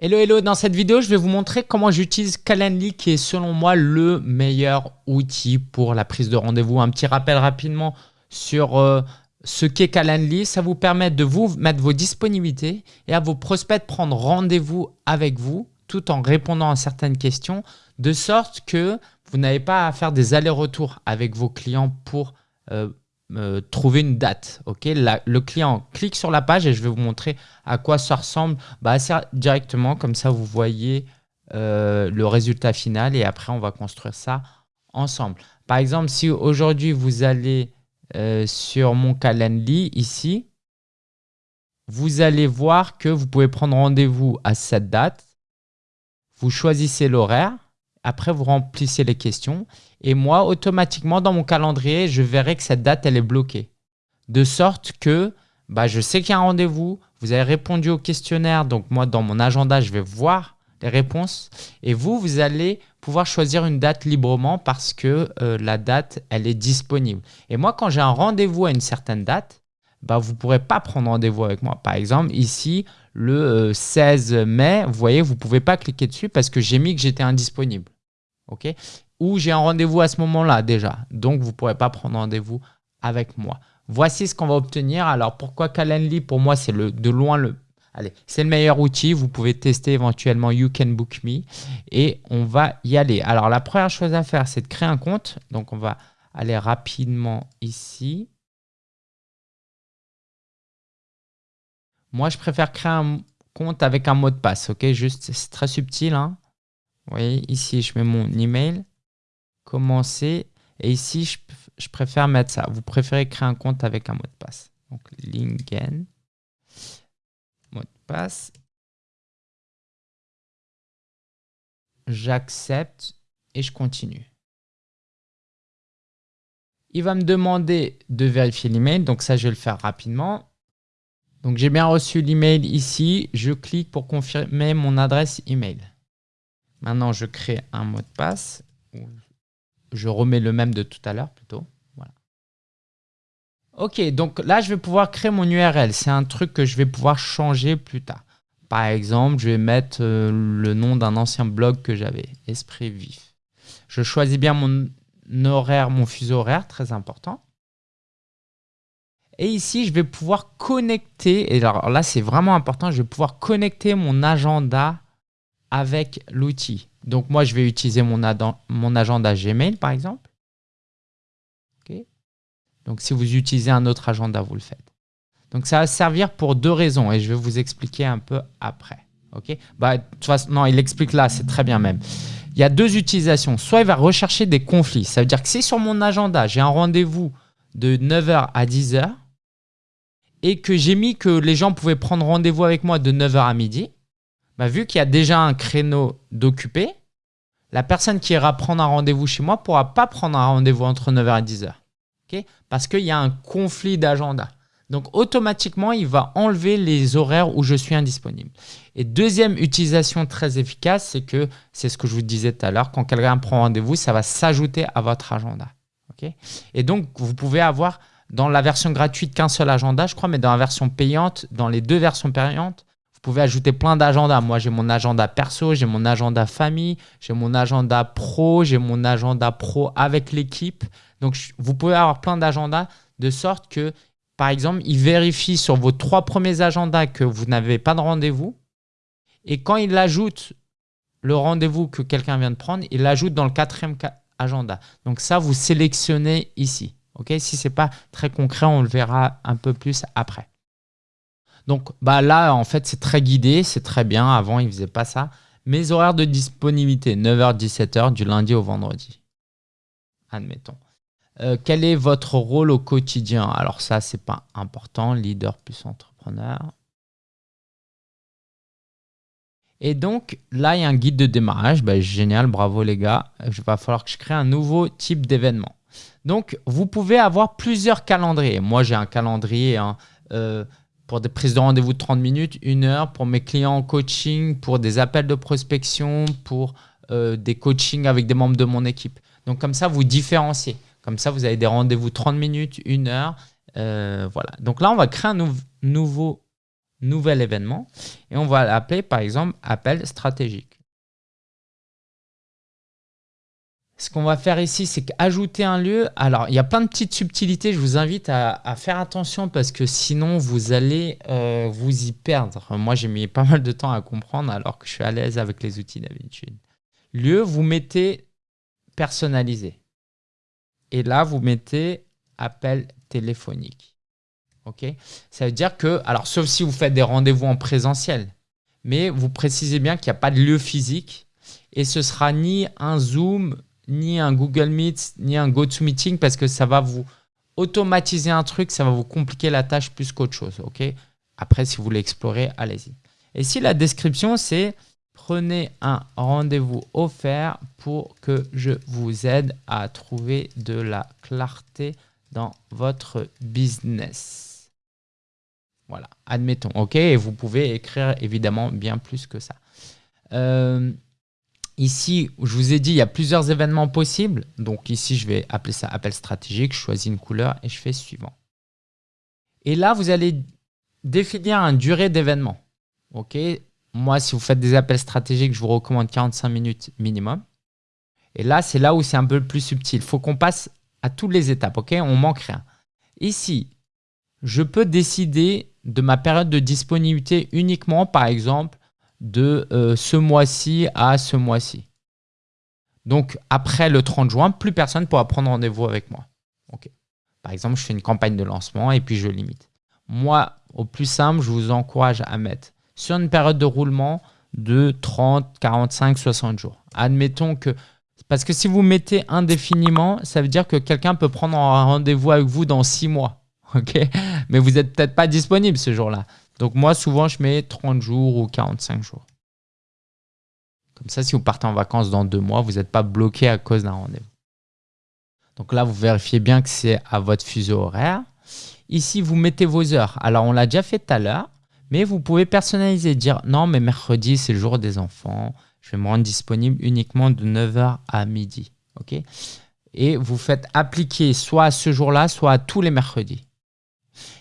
Hello hello, dans cette vidéo je vais vous montrer comment j'utilise Calendly qui est selon moi le meilleur outil pour la prise de rendez-vous. Un petit rappel rapidement sur euh, ce qu'est Calendly, ça vous permet de vous mettre vos disponibilités et à vos prospects de prendre rendez-vous avec vous tout en répondant à certaines questions de sorte que vous n'avez pas à faire des allers-retours avec vos clients pour euh, trouver une date. ok? Le client clique sur la page et je vais vous montrer à quoi ça ressemble bah, directement. Comme ça, vous voyez euh, le résultat final et après, on va construire ça ensemble. Par exemple, si aujourd'hui, vous allez euh, sur mon Calendly ici, vous allez voir que vous pouvez prendre rendez-vous à cette date. Vous choisissez l'horaire. Après, vous remplissez les questions. Et moi, automatiquement, dans mon calendrier, je verrai que cette date, elle est bloquée. De sorte que bah, je sais qu'il y a un rendez-vous. Vous avez répondu au questionnaire. Donc, moi, dans mon agenda, je vais voir les réponses. Et vous, vous allez pouvoir choisir une date librement parce que euh, la date, elle est disponible. Et moi, quand j'ai un rendez-vous à une certaine date, bah, vous ne pourrez pas prendre rendez-vous avec moi. Par exemple, ici, le 16 euh, mai, vous voyez, vous ne pouvez pas cliquer dessus parce que j'ai mis que j'étais indisponible. Ok? Ou j'ai un rendez-vous à ce moment-là déjà. Donc, vous ne pourrez pas prendre rendez-vous avec moi. Voici ce qu'on va obtenir. Alors, pourquoi Calendly? Pour moi, c'est de loin le Allez, c'est le meilleur outil. Vous pouvez tester éventuellement You Can Book Me et on va y aller. Alors, la première chose à faire, c'est de créer un compte. Donc, on va aller rapidement ici. Moi, je préfère créer un compte avec un mot de passe. Ok, juste, c'est très subtil. Hein. Vous voyez, ici, je mets mon email. Commencer. Et ici, je, préfère mettre ça. Vous préférez créer un compte avec un mot de passe. Donc, Lingen. Mot de passe. J'accepte et je continue. Il va me demander de vérifier l'email. Donc, ça, je vais le faire rapidement. Donc, j'ai bien reçu l'email ici. Je clique pour confirmer mon adresse email. Maintenant, je crée un mot de passe. Je remets le même de tout à l'heure plutôt. Voilà. Ok, donc là, je vais pouvoir créer mon URL. C'est un truc que je vais pouvoir changer plus tard. Par exemple, je vais mettre euh, le nom d'un ancien blog que j'avais, Esprit Vif. Je choisis bien mon horaire, mon fuseau horaire, très important. Et ici, je vais pouvoir connecter, et alors là, c'est vraiment important, je vais pouvoir connecter mon agenda avec l'outil. Donc, moi, je vais utiliser mon, agenda Gmail, par exemple. Donc, si vous utilisez un autre agenda, vous le faites. Donc, ça va servir pour deux raisons, et je vais vous expliquer un peu après. Ok bah, façon, non, il explique là, c'est très bien même. Il y a deux utilisations. Soit il va rechercher des conflits. Ça veut dire que si sur mon agenda, j'ai un rendez-vous de 9h à 10h, et que j'ai mis que les gens pouvaient prendre rendez-vous avec moi de 9h à midi, bah, vu qu'il y a déjà un créneau d'occupé, la personne qui ira prendre un rendez-vous chez moi ne pourra pas prendre un rendez-vous entre 9h et 10h. Parce qu'il y a un conflit d'agenda. Donc, automatiquement, il va enlever les horaires où je suis indisponible. Et deuxième utilisation très efficace, c'est que, c'est ce que je vous disais tout à l'heure, quand quelqu'un prend rendez-vous, ça va s'ajouter à votre agenda. et donc, vous pouvez avoir dans la version gratuite qu'un seul agenda, je crois, mais dans la version payante, dans les deux versions payantes, vous pouvez ajouter plein d'agendas. Moi, j'ai mon agenda perso, j'ai mon agenda famille, j'ai mon agenda pro, j'ai mon agenda pro avec l'équipe. Donc, vous pouvez avoir plein d'agendas de sorte que, par exemple, il vérifie sur vos trois premiers agendas que vous n'avez pas de rendez-vous. Et quand il ajoute le rendez-vous que quelqu'un vient de prendre, il l'ajoute dans le quatrième agenda. Donc ça, vous sélectionnez ici. Si ce n'est pas très concret, on le verra un peu plus après. Donc bah là, en fait, c'est très guidé, c'est très bien. Avant, il ne faisait pas ça. Mes horaires de disponibilité, 9h-17h du lundi au vendredi. Admettons. Euh, quel est votre rôle au quotidien? Alors ça, c'est pas important. Leader plus entrepreneur. Et donc, là, il y a un guide de démarrage. Bah, génial, bravo les gars. Il va falloir que je crée un nouveau type d'événement. Donc, vous pouvez avoir plusieurs calendriers. Moi, j'ai un calendrier hein, euh, pour des prises de rendez-vous de 30 minutes, une heure, pour mes clients en coaching, pour des appels de prospection, pour euh, des coachings avec des membres de mon équipe. Donc, comme ça, vous différenciez. Comme ça, vous avez des rendez-vous 30 minutes, une heure. Euh, voilà. Donc là, on va créer un nouveau nouvel événement, et on va l'appeler par exemple appel stratégique. Ce qu'on va faire ici, c'est qu'ajouter un lieu. Alors, il y a plein de petites subtilités. Je vous invite à, faire attention parce que sinon, vous allez euh, vous y perdre. Moi, j'ai mis pas mal de temps à comprendre alors que je suis à l'aise avec les outils d'habitude. Lieu, vous mettez personnalisé. Et là, vous mettez appel téléphonique. OK? Ça veut dire que, alors sauf si vous faites des rendez-vous en présentiel, mais vous précisez bien qu'il n'y a pas de lieu physique et ce sera ni un Zoom, ni un Google Meet, ni un GoToMeeting parce que ça va vous automatiser un truc, ça va vous compliquer la tâche plus qu'autre chose. Après, si vous voulez explorer, allez-y. Et si la description, c'est prenez un rendez-vous offert pour que je vous aide à trouver de la clarté dans votre business. Voilà, admettons. OK, et vous pouvez écrire évidemment bien plus que ça. Euh, Ici, je vous ai dit, il y a plusieurs événements possibles. Donc ici, je vais appeler ça appel stratégique. Je choisis une couleur et je fais suivant. Et là, vous allez définir une durée d'événement. Ok Moi, si vous faites des appels stratégiques, je vous recommande 45 minutes minimum. Et là, c'est là où c'est un peu plus subtil. Il faut qu'on passe à toutes les étapes. Ok? On manque rien. Ici, je peux décider de ma période de disponibilité uniquement, par exemple, de euh, ce mois-ci à ce mois-ci. Donc, après le 30 juin, plus personne ne pourra prendre rendez-vous avec moi. Par exemple, je fais une campagne de lancement et puis je limite. Moi, au plus simple, je vous encourage à mettre sur une période de roulement de 30, 45, 60 jours. Admettons que... Parce que si vous mettez indéfiniment, ça veut dire que quelqu'un peut prendre un rendez-vous avec vous dans 6 mois. Mais vous n'êtes peut-être pas disponible ce jour-là. Donc moi, souvent, je mets 30 jours ou 45 jours. Comme ça, si vous partez en vacances dans deux mois, vous n'êtes pas bloqué à cause d'un rendez-vous. Donc là, vous vérifiez bien que c'est à votre fuseau horaire. Ici, vous mettez vos heures. Alors, on l'a déjà fait tout à l'heure, mais vous pouvez personnaliser, dire non, mais mercredi, c'est le jour des enfants. Je vais me rendre disponible uniquement de 9h à midi. ok? Et vous faites appliquer soit à ce jour-là, soit à tous les mercredis.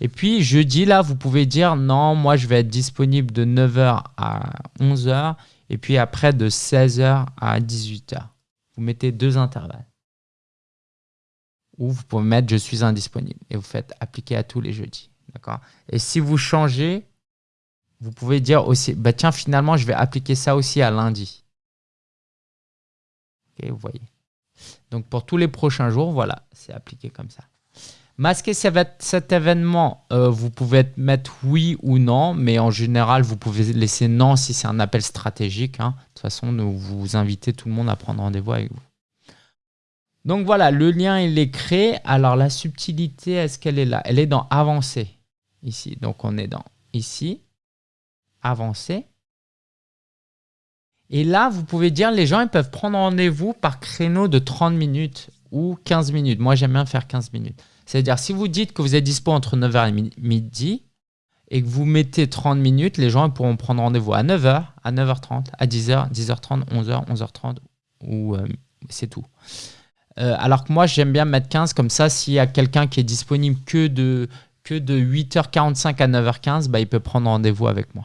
Et puis jeudi, là, vous pouvez dire non, moi je vais être disponible de 9h à 11h et puis après de 16h à 18h. Vous mettez deux intervalles. Ou vous pouvez mettre je suis indisponible et vous faites appliquer à tous les jeudis. D'accord? Et si vous changez, vous pouvez dire aussi, bah tiens, finalement, je vais appliquer ça aussi à lundi. Ok, vous voyez. Donc pour tous les prochains jours, voilà, c'est appliqué comme ça. Masquer cet événement, euh, vous pouvez mettre oui ou non, mais en général, vous pouvez laisser non si c'est un appel stratégique. Hein. De toute façon, nous, vous invitez tout le monde à prendre rendez-vous avec vous. Donc voilà, le lien, il est créé. Alors la subtilité, est-ce qu'elle est là? Elle est dans avancer, ici. Donc on est dans ici, avancer. Et là, vous pouvez dire, les gens, ils peuvent prendre rendez-vous par créneau de 30 minutes ou 15 minutes. Moi, j'aime bien faire 15 minutes. C'est-à-dire, si vous dites que vous êtes dispo entre 9h et midi et que vous mettez 30 minutes, les gens pourront prendre rendez-vous à 9h, à 9h30, à 10h, 10h30, 11h, 11h30, ou euh, c'est tout. Euh, alors que moi, j'aime bien mettre 15, comme ça, s'il y a quelqu'un qui est disponible que de, que de 8h45 à 9h15, bah, il peut prendre rendez-vous avec moi.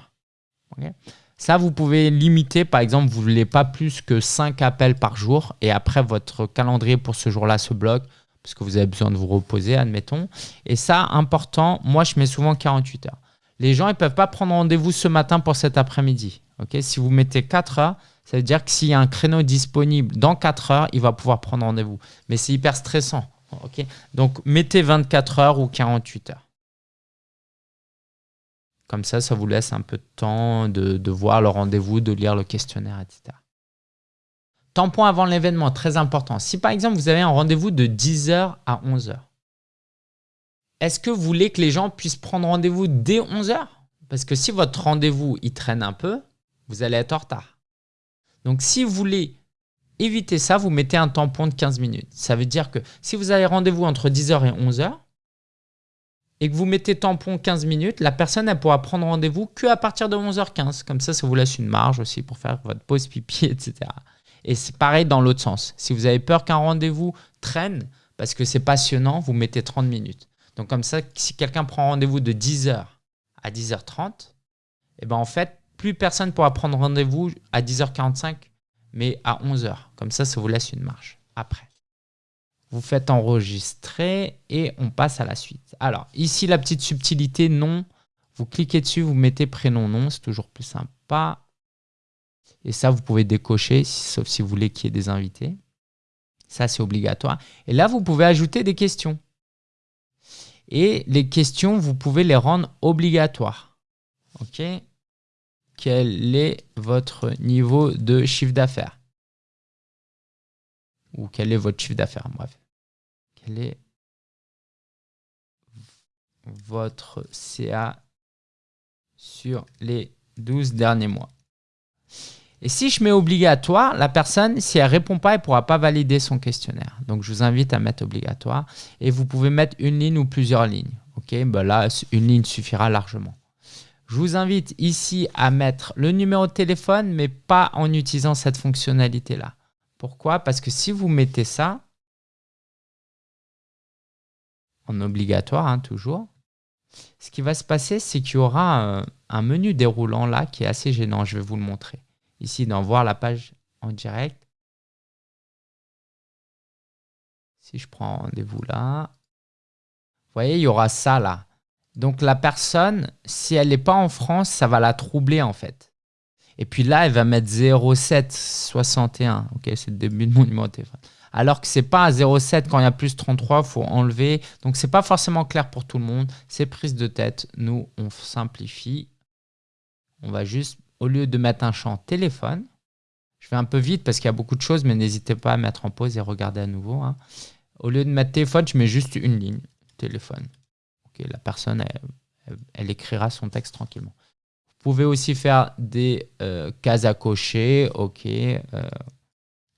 ça, vous pouvez limiter, par exemple, vous ne voulez pas plus que 5 appels par jour, et après, votre calendrier pour ce jour-là se bloque parce que vous avez besoin de vous reposer, admettons. Et ça, important, moi, je mets souvent 48 heures. Les gens, ils ne peuvent pas prendre rendez-vous ce matin pour cet après-midi. Si vous mettez 4 heures, ça veut dire que s'il y a un créneau disponible dans 4 heures, il va pouvoir prendre rendez-vous. Mais c'est hyper stressant. Donc, mettez 24 heures ou 48 heures. Comme ça, ça vous laisse un peu de temps de voir le rendez-vous, de lire le questionnaire, etc. Tampon avant l'événement, très important. Si par exemple vous avez un rendez-vous de 10h à 11h, est-ce que vous voulez que les gens puissent prendre rendez-vous dès 11h Parce que si votre rendez-vous il traîne un peu, vous allez être en retard. Donc si vous voulez éviter ça, vous mettez un tampon de 15 minutes. Ça veut dire que si vous avez rendez-vous entre 10h et 11h, et que vous mettez tampon 15 minutes, la personne elle pourra prendre rendez-vous qu'à partir de 11h15. Comme ça, ça vous laisse une marge aussi pour faire votre pause pipi, etc. Et c'est pareil dans l'autre sens. Si vous avez peur qu'un rendez-vous traîne, parce que c'est passionnant, vous mettez 30 minutes. Donc comme ça, si quelqu'un prend rendez-vous de 10h à 10h30, et ben en fait, plus personne pourra prendre rendez-vous à 10h45, mais à 11h. Comme ça, ça vous laisse une marge après. Vous faites enregistrer et on passe à la suite. Alors, ici, la petite subtilité, non. Vous cliquez dessus, vous mettez prénom, nom, c'est toujours plus sympa. Et ça, vous pouvez décocher, sauf si vous voulez qu'il y ait des invités. Ça, c'est obligatoire. Et là, vous pouvez ajouter des questions. Et les questions, vous pouvez les rendre obligatoires. OK? Quel est votre niveau de chiffre d'affaires? Ou quel est votre chiffre d'affaires Bref. Quel est votre CA sur les 12 derniers mois? Et si je mets obligatoire, la personne, si elle ne répond pas, elle ne pourra pas valider son questionnaire. Donc, je vous invite à mettre obligatoire. Et vous pouvez mettre une ligne ou plusieurs lignes. Ok, ben là, une ligne suffira largement. Je vous invite ici à mettre le numéro de téléphone, mais pas en utilisant cette fonctionnalité-là. Pourquoi? Parce que si vous mettez ça, en obligatoire, hein, toujours, ce qui va se passer, c'est qu'il y aura un menu déroulant là qui est assez gênant. Je vais vous le montrer ici dans voir la page en direct. Si je prends rendez-vous là, vous voyez, il y aura ça là. Donc la personne, si elle n'est pas en France, ça va la troubler en fait. Et puis là, elle va mettre 0761. Ok, c'est le début de mon numéro téléphone. Alors que c'est pas à 07 quand il y a plus 33, il faut enlever. Donc c'est pas forcément clair pour tout le monde. C'est prise de tête. Nous, on simplifie. On va juste au lieu de mettre un champ téléphone, je vais un peu vite parce qu'il y a beaucoup de choses, mais n'hésitez pas à mettre en pause et regarder à nouveau. Hein. Au lieu de mettre téléphone, je mets juste une ligne, téléphone. la personne, elle, écrira son texte tranquillement. Vous pouvez aussi faire des euh, cases à cocher. Ok, euh,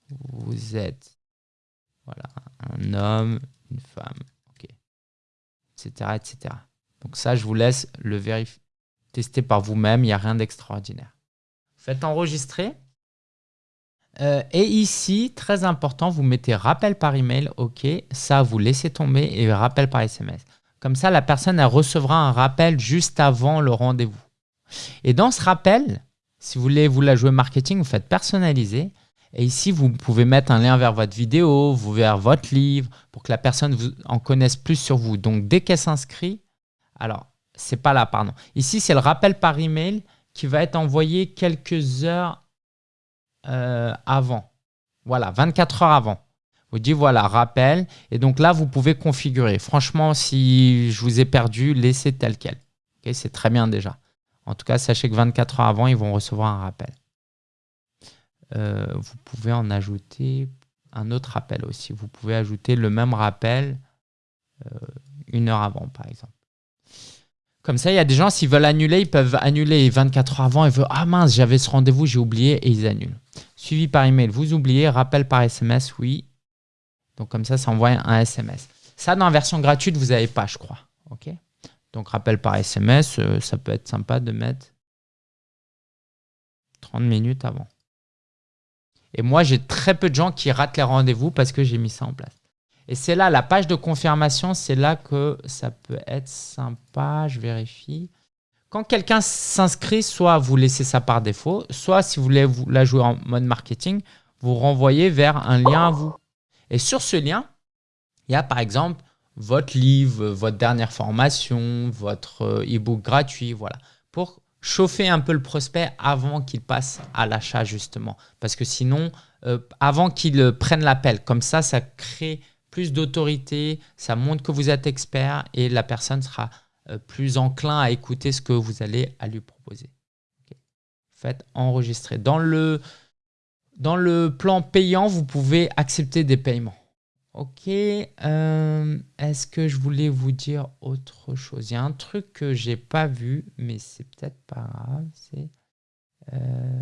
vous êtes voilà, un homme, une femme, ok, etc., etc. Donc ça, je vous laisse le vérifier, tester par vous-même. Il n'y a rien d'extraordinaire. Faites enregistrer. Euh, et ici, très important, vous mettez rappel par email, ok, ça vous laissez tomber et rappel par SMS. Comme ça, la personne elle recevra un rappel juste avant le rendez-vous. Et dans ce rappel, si vous voulez vous la jouer marketing, vous faites personnaliser. Et ici, vous pouvez mettre un lien vers votre vidéo, vers votre livre, pour que la personne vous en connaisse plus sur vous. Donc, dès qu'elle s'inscrit, alors, c'est pas là, pardon. Ici, c'est le rappel par email qui va être envoyé quelques heures euh, avant. Voilà, 24 heures avant. Vous dites voilà, rappel. Et donc là, vous pouvez configurer. Franchement, si je vous ai perdu, laissez tel quel. C'est très bien déjà. En tout cas, sachez que 24 heures avant, ils vont recevoir un rappel. Euh, vous pouvez en ajouter un autre rappel aussi. Vous pouvez ajouter le même rappel euh, une heure avant, par exemple. Comme ça, il y a des gens, s'ils veulent annuler, ils peuvent annuler 24 heures avant et veulent « Ah mince, j'avais ce rendez-vous, j'ai oublié » et ils annulent. Suivi par email, vous oubliez, rappel par SMS, oui. Donc comme ça, ça envoie un SMS. Ça, dans la version gratuite, vous n'avez pas, je crois. ok Donc rappel par SMS, euh, ça peut être sympa de mettre 30 minutes avant. Et moi, j'ai très peu de gens qui ratent les rendez-vous parce que j'ai mis ça en place. Et c'est là, la page de confirmation, c'est là que ça peut être sympa. Je vérifie. Quand quelqu'un s'inscrit, soit vous laissez ça par défaut, soit si vous voulez vous la jouer en mode marketing, vous renvoyez vers un lien à vous. Et sur ce lien, il y a par exemple votre livre, votre dernière formation, votre euh, e-book gratuit, voilà, pour chauffer un peu le prospect avant qu'il passe à l'achat justement. Parce que sinon, euh, avant qu'il prenne l'appel, comme ça, ça crée plus d'autorité, ça montre que vous êtes expert et la personne sera euh, plus enclin à écouter ce que vous allez à lui proposer. Faites enregistrer. Dans le, dans le plan payant, vous pouvez accepter des paiements. Ok, euh, est-ce que je voulais vous dire autre chose? Il y a un truc que j'ai pas vu, mais c'est peut-être pas grave. C'est euh,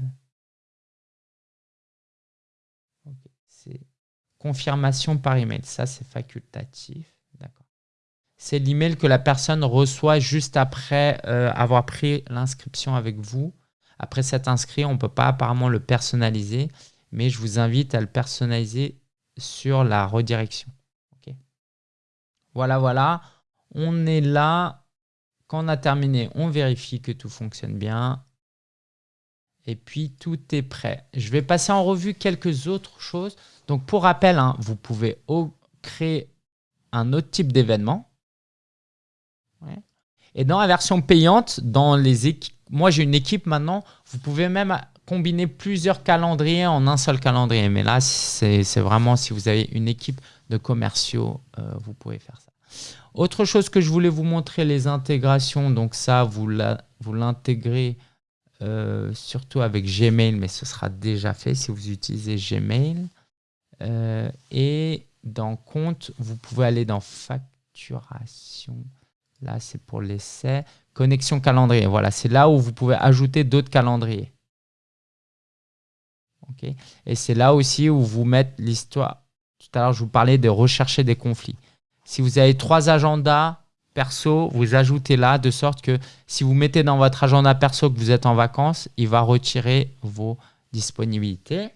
Confirmation par email, ça c'est facultatif. D'accord. C'est l'email que la personne reçoit juste après euh, avoir pris l'inscription avec vous. Après cet inscrit, on ne peut pas apparemment le personnaliser, mais je vous invite à le personnaliser sur la redirection. Voilà, voilà. On est là. Quand on a terminé, on vérifie que tout fonctionne bien. Et puis, tout est prêt. Je vais passer en revue quelques autres choses. Donc, pour rappel, hein, vous pouvez créer un autre type d'événement. Et dans la version payante, dans les moi j'ai une équipe maintenant, vous pouvez même combiner plusieurs calendriers en un seul calendrier. Mais là, c'est vraiment si vous avez une équipe de commerciaux, euh, vous pouvez faire ça. Autre chose que je voulais vous montrer, les intégrations. Donc ça, vous l'intégrez euh, surtout avec Gmail, mais ce sera déjà fait si vous utilisez Gmail. Euh, et dans Compte, vous pouvez aller dans Facturation. Là, c'est pour l'essai. Connexion calendrier. Voilà, c'est là où vous pouvez ajouter d'autres calendriers. Et c'est là aussi où vous mettez l'histoire. Tout à l'heure, je vous parlais de rechercher des conflits. Si vous avez trois agendas perso, vous ajoutez là de sorte que si vous mettez dans votre agenda perso que vous êtes en vacances, il va retirer vos disponibilités.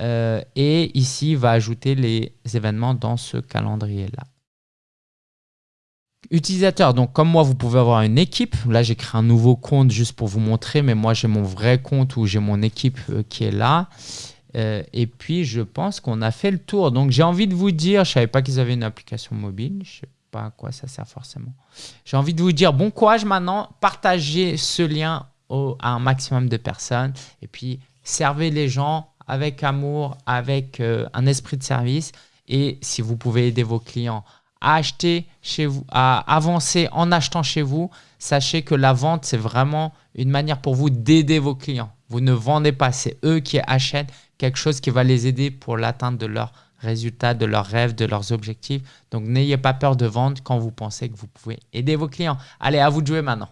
Euh, et ici, il va ajouter les événements dans ce calendrier-là. Utilisateur, donc comme moi, vous pouvez avoir une équipe. Là, j'ai créé un nouveau compte juste pour vous montrer, mais moi, j'ai mon vrai compte où j'ai mon équipe euh, qui est là. Euh, et puis, je pense qu'on a fait le tour. Donc, j'ai envie de vous dire, je ne savais pas qu'ils avaient une application mobile. Je ne sais pas à quoi ça sert forcément. J'ai envie de vous dire bon courage maintenant. Partagez ce lien à un maximum de personnes. Et puis, servez les gens avec amour, avec euh, un esprit de service. Et si vous pouvez aider vos clients à acheter chez vous, à avancer en achetant chez vous, sachez que la vente, c'est vraiment une manière pour vous d'aider vos clients. Vous ne vendez pas, c'est eux qui achètent quelque chose qui va les aider pour l'atteinte de leurs résultats, de leurs rêves, de leurs objectifs. Donc, n'ayez pas peur de vendre quand vous pensez que vous pouvez aider vos clients. Allez, à vous de jouer maintenant.